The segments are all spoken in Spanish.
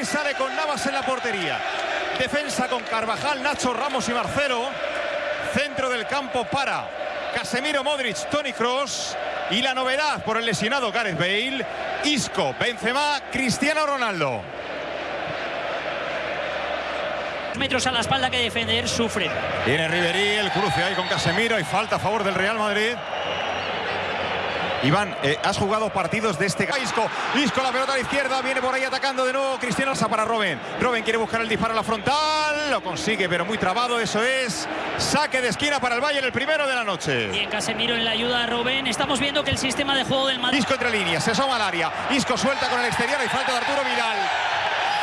Y sale con Navas en la portería. Defensa con Carvajal, Nacho Ramos y Marcelo. Centro del campo para Casemiro, Modric, Tony Cross. Y la novedad por el lesionado Gareth Bale. Isco, Benzema, Cristiano Ronaldo. metros a la espalda que defender, sufre. Viene Riverí, el cruce ahí con Casemiro y falta a favor del Real Madrid. Iván, eh, has jugado partidos de este... Isco, Isco la pelota a la izquierda, viene por ahí atacando de nuevo Cristiano Sa para Robin. Robin quiere buscar el disparo a la frontal, lo consigue pero muy trabado, eso es. Saque de esquina para el Bayern, el primero de la noche. Bien Casemiro en la ayuda a Robin. Estamos viendo que el sistema de juego del Madrid... Isco entre líneas, se asoma al área. Isco suelta con el exterior y falta de Arturo Vidal.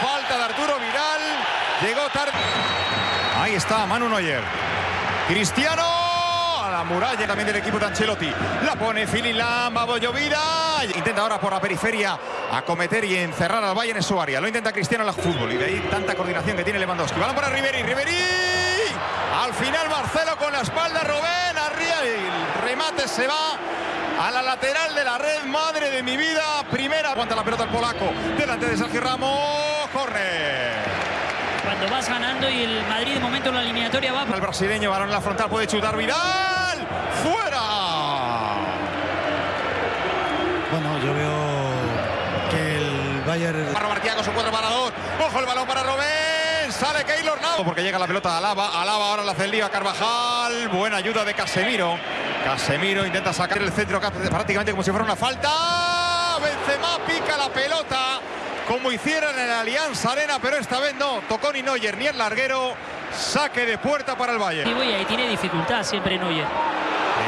Falta de Arturo Vidal. Llegó tarde. Ahí está Manu Neuer. Cristiano muralla también del equipo de Ancelotti. La pone Fililam, va llovida. Intenta ahora por la periferia acometer y encerrar al Bayern en su área. Lo intenta Cristiano en la fútbol y de ahí tanta coordinación que tiene Lewandowski. Balón para Riveri, Riveri. Al final Marcelo con la espalda, Robén arriba el remate se va a la lateral de la red. Madre de mi vida. Primera. Aguanta la pelota el polaco. Delante de Sergio Ramos. Corre cuando vas ganando y el Madrid de momento en la eliminatoria va. El brasileño, balón en la frontal, puede chutar Vidal. ¡Fuera! Bueno, yo veo que el Bayern. Para Martiago, su 4 para 2. Ojo el balón para Robén. Sale Keylor Navas. Porque llega la pelota a Alaba. Alaba ahora la hace el lío a Carvajal. Buena ayuda de Casemiro. Casemiro intenta sacar el centro prácticamente como si fuera una falta. Benzema pica la pelota como hicieron en la Alianza Arena, pero esta vez no. Tocó ni Neuer ni el larguero. Saque de puerta para el Bayern. Y ahí tiene dificultad siempre Neuer.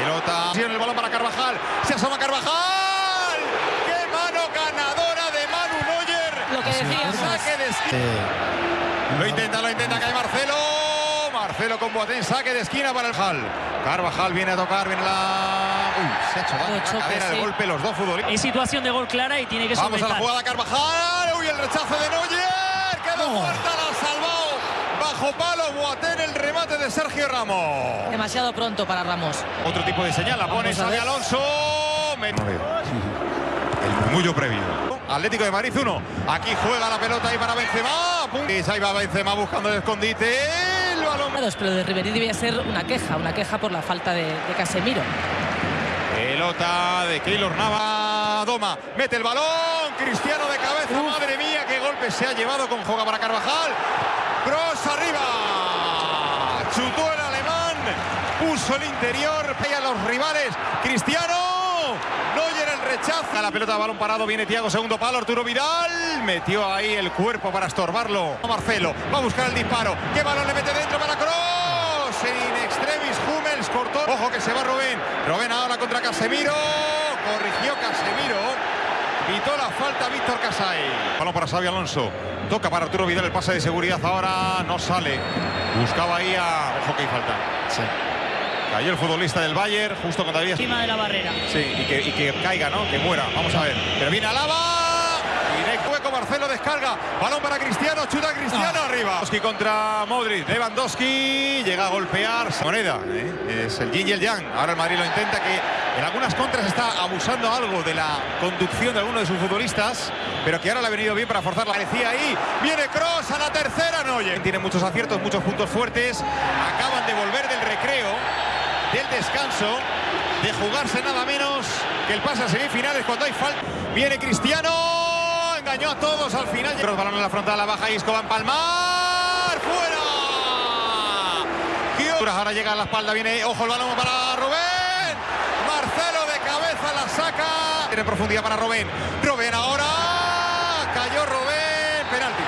Pelota. Tiene el balón para Carvajal. Se asoma Carvajal. ¡Qué mano ganadora de Manu Neuer! Lo que decías. Saque de esquina. Lo intenta, lo intenta, cae Marcelo. Marcelo con Boateng, saque de esquina para el Hall. Carvajal viene a tocar, viene la... Uy, se ha hecho daño la cadera de golpe los dos futbolistas. En situación de gol clara y tiene que Vamos a la jugada Carvajal el rechazo de Neuer. Quedó muerta, la. Bajo palo, Boateng, el remate de Sergio Ramos. Demasiado pronto para Ramos. Otro tipo de señal, la pone Xavi Alonso. El murmullo previo. Atlético de Madrid 1. Aquí juega la pelota ahí para Benzema. Y ahí va Benzema buscando el escondite. El balón. Pero de Ribery debía ser una queja, una queja por la falta de, de Casemiro. Pelota de Keylor Nava. Doma, mete el balón. Cristiano de cabeza. Uf. Madre mía, qué golpe se ha llevado con Joga para Carvajal. Cross arriba. Chutó el alemán. Puso el interior. Pega a los rivales. Cristiano. Neuer el rechazo. La pelota, balón parado. Viene Tiago, segundo palo. Arturo Vidal. Metió ahí el cuerpo para estorbarlo. Marcelo va a buscar el disparo. ¿Qué balón le mete dentro para Cross? En extremis, Hummels cortó. Ojo que se va Rubén. Rubén ahora contra Casemiro. Corrigió Casemiro. Quitó la falta Víctor Casay. Balón para Xavi Alonso. Toca para Arturo Vidal el pase de seguridad. Ahora no sale. Buscaba ahí a. Ojo que hay falta. Sí. Cayó el futbolista del Bayern justo cuando había. Encima de la barrera. Sí, y que, y que caiga, ¿no? Que muera. Vamos a ver. Pero viene Alaba. Marcelo descarga. Balón para Cristiano. Chuta Cristiano Ah. arriba. Lewandowski contra Modric. Lewandowski llega a golpear. Moneda. ¿eh? Es el yin y el yang. Ahora el Madrid lo intenta que en algunas contras está abusando algo de la conducción de alguno de sus futbolistas, pero que ahora le ha venido bien para forzar la parecía ahí. Viene Cross a la tercera, no oye. Tiene muchos aciertos, muchos puntos fuertes. Acaban de volver del recreo, del descanso, de jugarse nada menos que el pase a semifinales cuando hay falta. Viene Cristiano, engañó a todos al final. Cross balón en la frontal, la baja Isco va a empalmar, fuera. Ahora llega a la espalda, viene, ojo el balón para Rubén. Marcelo de cabeza la saca. Tiene profundidad para Robén. Robén ahora. Cayó Robén. Penalti.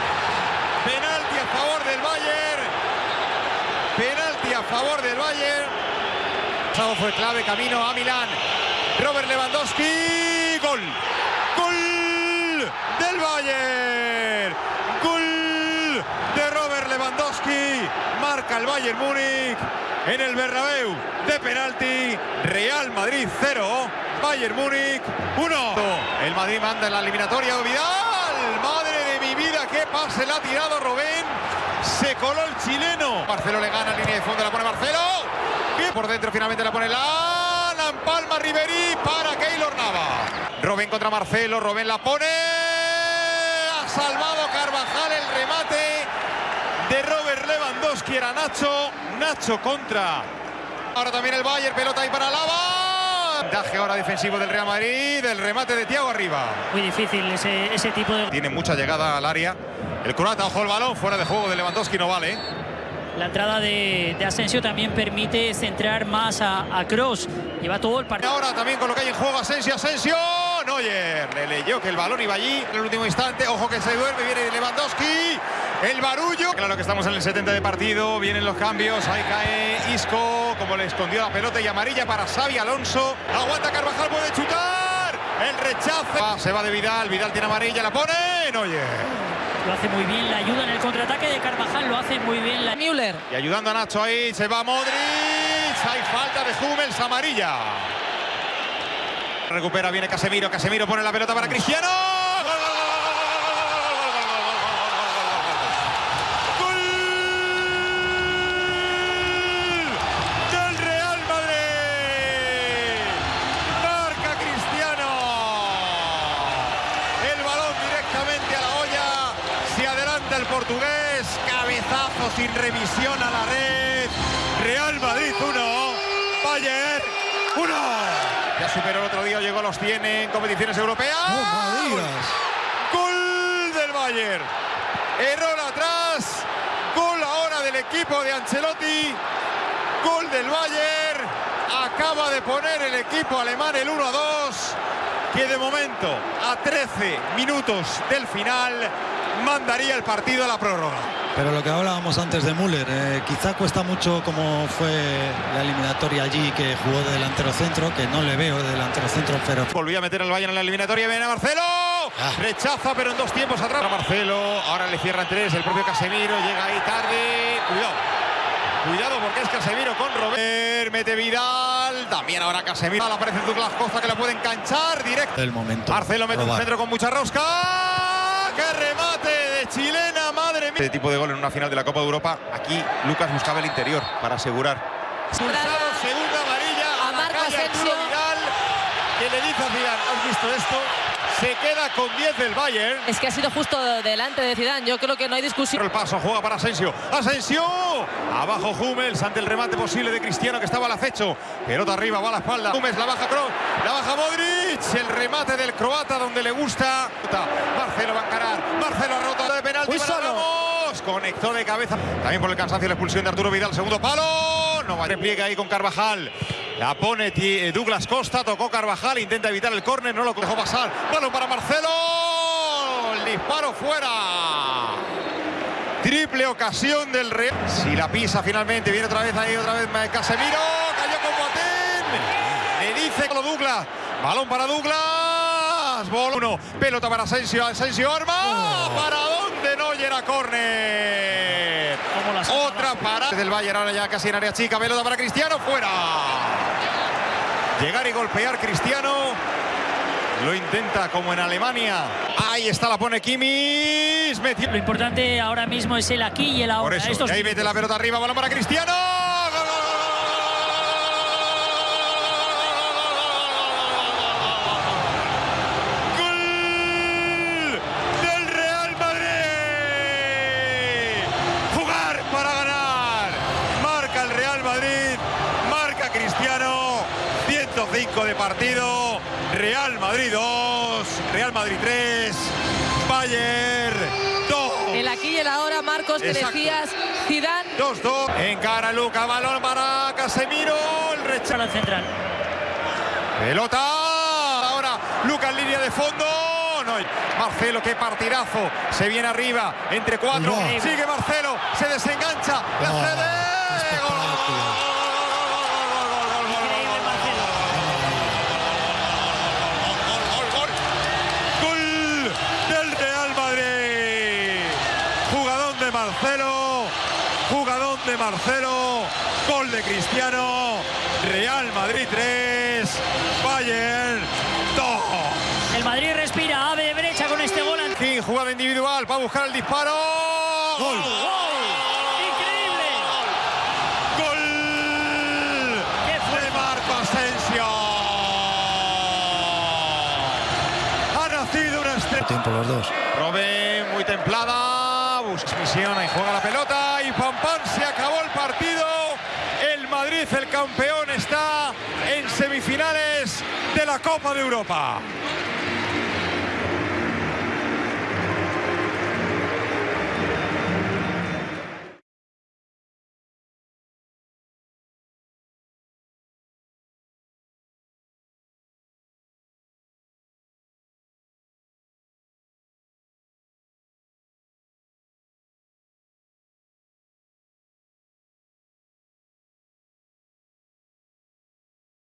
Penalti a favor del Bayern. Penalti a favor del Bayern. Pasado fue clave, camino a Milán. Robert Lewandowski. Gol. Bayern. Gol de Robert Lewandowski. Marca el Bayern Múnich en el Bernabéu de penalti. Real Madrid 0, Bayern Múnich 1. El Madrid manda en la eliminatoria. Vidal, madre de mi vida, qué pase le ha tirado Robén. Se coló el chileno. Marcelo le gana, línea de fondo, la pone Marcelo. Que por dentro finalmente la pone la Palma Riverí para Keylor Nava. Robén contra Marcelo, Robén la pone. Ha salvado Carvajal el remate de Robert Lewandowski. Era Nacho. Nacho contra. Ahora también el Bayern, pelota ahí para Lava. Daje ahora defensivo del Real Madrid. El remate de Tiago arriba. Muy difícil ese, ese tipo de... Tiene mucha llegada al área. El croata, ojo el balón, fuera de juego de Lewandowski, no vale. La entrada de, de Asensio también permite centrar más a, a Cross. Lleva todo el partido. ahora también con lo que hay en juego Asensio, Asensio. Neuer le leyó que el balón iba allí en el último instante. Ojo que se duerme, viene Lewandowski. El barullo. Claro que estamos en el 70 de partido. Vienen los cambios. Ahí cae Isco. Como le escondió la pelota y amarilla para Xavi Alonso. Aguanta Carvajal, puede chutar. El rechazo. Ah, se va de Vidal. Vidal tiene amarilla, la pone. Neuer. Lo hace muy bien, la ayuda en el contraataque de Carvajal, lo hace muy bien. La... Müller. Y ayudando a Nacho ahí, se va Modric. Hay falta de Hummels, amarilla. Recupera, viene Casemiro, Casemiro pone la pelota para Cristiano. ¡Del Real Madrid! Marca Cristiano. el balón directamente a la olla. Si adelanta el portugués, cabezazo sin revisión a la red, Real Madrid 1, Bayern 1. Ya superó el otro día, llegó a los 100 en competiciones europeas. Gol del Bayern. Error atrás. Gol ahora del equipo de Ancelotti. Gol del Bayern. Acaba de poner el equipo alemán el 1 a 2. Que de momento, a 13 minutos del final, mandaría el partido a la prórroga. Pero lo que hablábamos antes de Müller, eh, quizá cuesta mucho como fue la eliminatoria allí que jugó de delantero centro, que no le veo de delantero centro, pero Volvió a meter el Bayern en la eliminatoria. Viene Marcelo. Rechaza, pero en dos tiempos atrás. Marcelo. Ahora le cierran tres. El propio Casemiro llega ahí tarde. Cuidado. Cuidado porque es Casemiro con Robert. Mete Vidal. También ahora Casemiro. Aparece Douglas Costa que la puede enganchar directo. el momento. Marcelo mete un probar. centro con mucha rosca. ¡Qué remate de chilena! Madre mía. Este tipo de gol en una final de la Copa de Europa. Aquí Lucas buscaba el interior para asegurar. Expulsado, segunda amarilla A la Marco Asensio. Vidal, que le dice a Zidane, ¿has visto esto? Se queda con 10 del Bayern. Es que ha sido justo delante de Zidane. Yo creo que no hay discusión. El paso juega para Asensio. Asensio. Abajo Hummels ante el remate posible de Cristiano que estaba al acecho. Pelota arriba, va a la espalda. Hummels la baja Kroos. La baja Modric. El remate del croata donde le gusta. Marcelo va a encarar. Marcelo ha roto de penalti. Muy para solo. Ramos. Conectó de cabeza. También por el cansancio la expulsión de Arturo Vidal. Segundo palo. No va. Repliega ahí con Carvajal. La pone eh, Douglas Costa. Tocó Carvajal. Intenta evitar el córner. No lo dejó pasar. Balón para Marcelo. El disparo fuera. Triple ocasión del Real. Si la pisa finalmente, viene otra vez ahí, otra vez Casemiro. Cayó con Boateng. Le dice lo Douglas. Balón para Douglas. Bol uno. Pelota para Asensio. Asensio arma. ¿Para dónde no llega córner? Otra para del Bayern ahora ya casi en área chica. Pelota para Cristiano. Fuera. Llegar y golpear Cristiano. Lo intenta como en Alemania. Ahí está, la pone Kimmich. Metió. Lo importante ahora mismo es el aquí y el ahora. Por eso, Estos ahí mete la pelota arriba, balón para Cristiano. 105 de partido. Real Madrid 2, Real Madrid 3, Bayern 2. El aquí y el ahora, Marcos, que Exacto. decías Zidane. 2-2. Encara Luca, balón para Casemiro. El rechazo. central. Pelota. Ahora Luca en línea de fondo. No, Marcelo, qué partidazo. Se viene arriba. Entre cuatro. Sigue Marcelo. Se desengancha. La Oh, cede. qué espectáculo. Increíble Marcelo. Gol, gol, gol. Gol del Real Madrid. Jugadón de Marcelo. Jugadón de Marcelo. Gol de Cristiano. Real Madrid 3. Bayern 2. El Madrid respira, ave de brecha con este gol. Fin, jugada individual para buscar el disparo. Gol. ¡Increíble! Gol ¡Qué de fuerte! Marco Asensio. Ha nacido una estrella. Tiempo los dos. Robben muy templada, busca misión, ahí juega la pelota y pam pam se acabó el partido. El Madrid, el campeón, está en semifinales de la Copa de Europa.